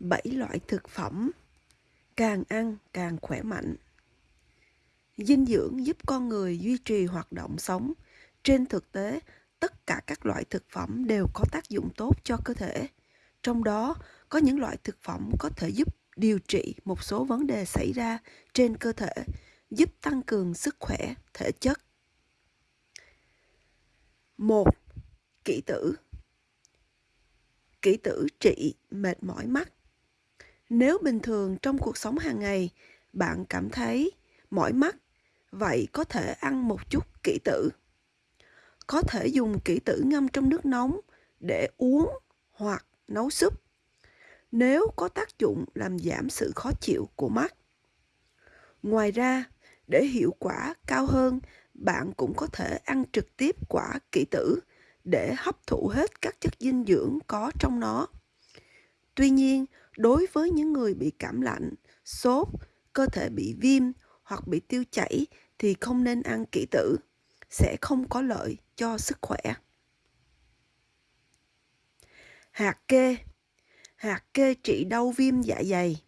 7 loại thực phẩm càng ăn càng khỏe mạnh. Dinh dưỡng giúp con người duy trì hoạt động sống. Trên thực tế, tất cả các loại thực phẩm đều có tác dụng tốt cho cơ thể. Trong đó, có những loại thực phẩm có thể giúp điều trị một số vấn đề xảy ra trên cơ thể, giúp tăng cường sức khỏe thể chất. một Kỷ tử Kỷ tử trị mệt mỏi mắt nếu bình thường trong cuộc sống hàng ngày bạn cảm thấy mỏi mắt, vậy có thể ăn một chút kỷ tử. Có thể dùng kỷ tử ngâm trong nước nóng để uống hoặc nấu súp. Nếu có tác dụng làm giảm sự khó chịu của mắt. Ngoài ra, để hiệu quả cao hơn, bạn cũng có thể ăn trực tiếp quả kỷ tử để hấp thụ hết các chất dinh dưỡng có trong nó. Tuy nhiên, đối với những người bị cảm lạnh, sốt, cơ thể bị viêm hoặc bị tiêu chảy thì không nên ăn kỹ tử, sẽ không có lợi cho sức khỏe. Hạt kê Hạt kê trị đau viêm dạ dày.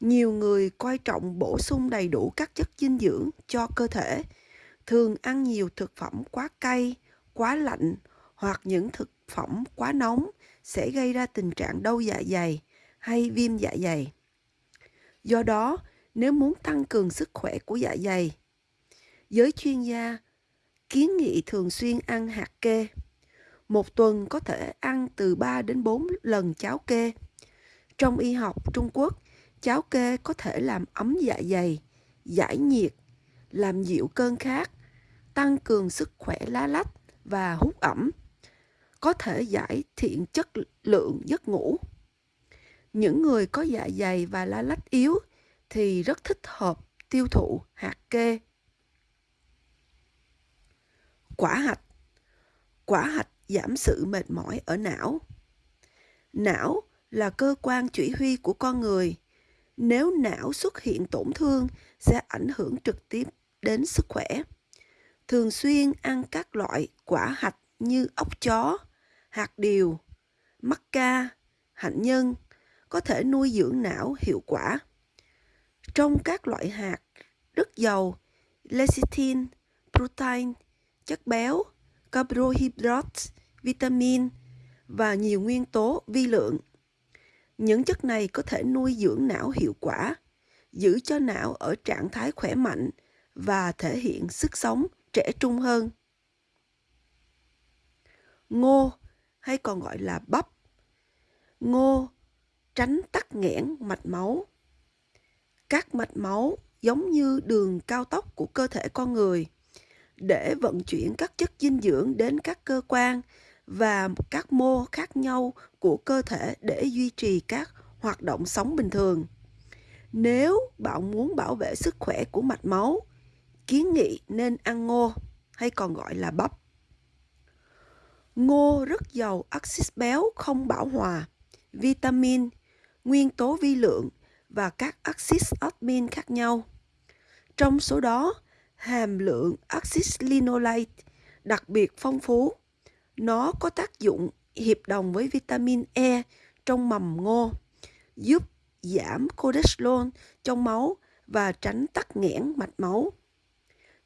Nhiều người coi trọng bổ sung đầy đủ các chất dinh dưỡng cho cơ thể, thường ăn nhiều thực phẩm quá cay, quá lạnh hoặc những thực phẩm quá nóng sẽ gây ra tình trạng đau dạ dày hay viêm dạ dày. Do đó, nếu muốn tăng cường sức khỏe của dạ dày, giới chuyên gia kiến nghị thường xuyên ăn hạt kê. Một tuần có thể ăn từ 3 đến 4 lần cháo kê. Trong y học Trung Quốc, cháo kê có thể làm ấm dạ dày, giải nhiệt, làm dịu cơn khát, tăng cường sức khỏe lá lách và hút ẩm có thể giải thiện chất lượng giấc ngủ. Những người có dạ dày và lá lách yếu thì rất thích hợp tiêu thụ hạt kê. Quả hạch Quả hạch giảm sự mệt mỏi ở não. Não là cơ quan chỉ huy của con người. Nếu não xuất hiện tổn thương sẽ ảnh hưởng trực tiếp đến sức khỏe. Thường xuyên ăn các loại quả hạch như ốc chó, hạt điều, mắc ca, hạnh nhân có thể nuôi dưỡng não hiệu quả. Trong các loại hạt rất giàu lecithin, protein, chất béo, carbohydrates, vitamin và nhiều nguyên tố vi lượng. Những chất này có thể nuôi dưỡng não hiệu quả, giữ cho não ở trạng thái khỏe mạnh và thể hiện sức sống trẻ trung hơn. Ngô hay còn gọi là bắp. Ngô tránh tắc nghẽn mạch máu. Các mạch máu giống như đường cao tốc của cơ thể con người để vận chuyển các chất dinh dưỡng đến các cơ quan và các mô khác nhau của cơ thể để duy trì các hoạt động sống bình thường. Nếu bạn muốn bảo vệ sức khỏe của mạch máu, kiến nghị nên ăn ngô hay còn gọi là bắp. Ngô rất giàu axit béo không bão hòa, vitamin, nguyên tố vi lượng và các axit admin khác nhau. Trong số đó, hàm lượng axit linoleic đặc biệt phong phú. Nó có tác dụng hiệp đồng với vitamin E trong mầm ngô, giúp giảm cholesterol trong máu và tránh tắc nghẽn mạch máu.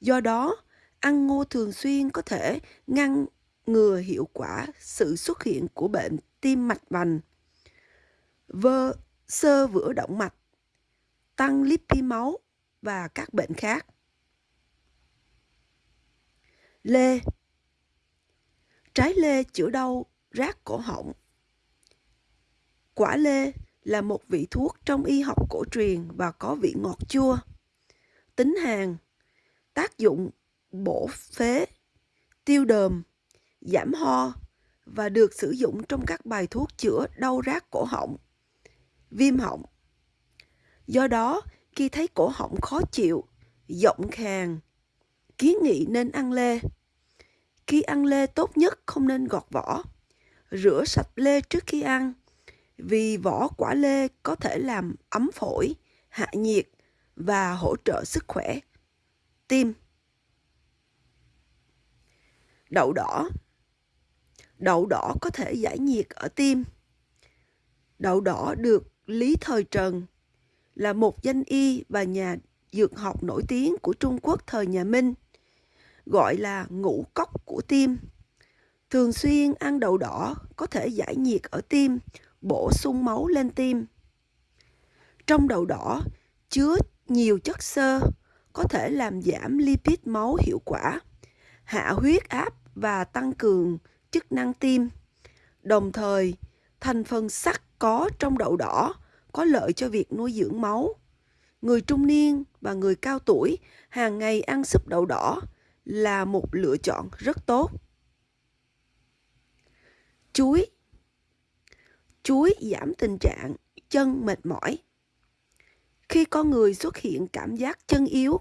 Do đó, ăn ngô thường xuyên có thể ngăn ngừa hiệu quả sự xuất hiện của bệnh tim mạch vành, vơ sơ vữa động mạch, tăng lipid máu và các bệnh khác. Lê Trái lê chữa đau rát cổ họng. Quả lê là một vị thuốc trong y học cổ truyền và có vị ngọt chua. Tính hàn, tác dụng bổ phế, tiêu đờm, giảm ho và được sử dụng trong các bài thuốc chữa đau rát cổ họng, viêm họng. Do đó, khi thấy cổ họng khó chịu, giọng khàn, kiến nghị nên ăn lê. Khi ăn lê tốt nhất không nên gọt vỏ. Rửa sạch lê trước khi ăn, vì vỏ quả lê có thể làm ấm phổi, hạ nhiệt và hỗ trợ sức khỏe. Tim Đậu đỏ Đậu đỏ có thể giải nhiệt ở tim. Đậu đỏ được Lý Thời Trần là một danh y và nhà dược học nổi tiếng của Trung Quốc thời nhà Minh, gọi là ngũ cốc của tim. Thường xuyên ăn đậu đỏ có thể giải nhiệt ở tim, bổ sung máu lên tim. Trong đậu đỏ chứa nhiều chất xơ có thể làm giảm lipid máu hiệu quả, hạ huyết áp và tăng cường chức năng tim. Đồng thời, thành phần sắt có trong đậu đỏ có lợi cho việc nuôi dưỡng máu. Người trung niên và người cao tuổi hàng ngày ăn súp đậu đỏ là một lựa chọn rất tốt. Chuối Chuối giảm tình trạng chân mệt mỏi. Khi con người xuất hiện cảm giác chân yếu,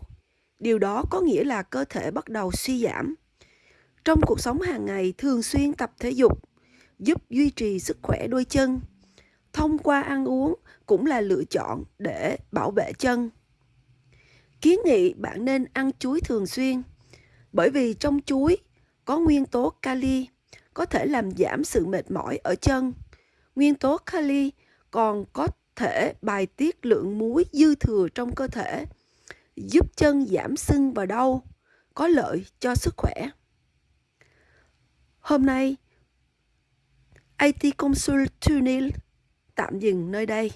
điều đó có nghĩa là cơ thể bắt đầu suy giảm. Trong cuộc sống hàng ngày thường xuyên tập thể dục giúp duy trì sức khỏe đôi chân. Thông qua ăn uống cũng là lựa chọn để bảo vệ chân. Kiến nghị bạn nên ăn chuối thường xuyên bởi vì trong chuối có nguyên tố kali có thể làm giảm sự mệt mỏi ở chân. Nguyên tố kali còn có thể bài tiết lượng muối dư thừa trong cơ thể, giúp chân giảm sưng và đau, có lợi cho sức khỏe. Hôm nay, IT Consul Tunil tạm dừng nơi đây.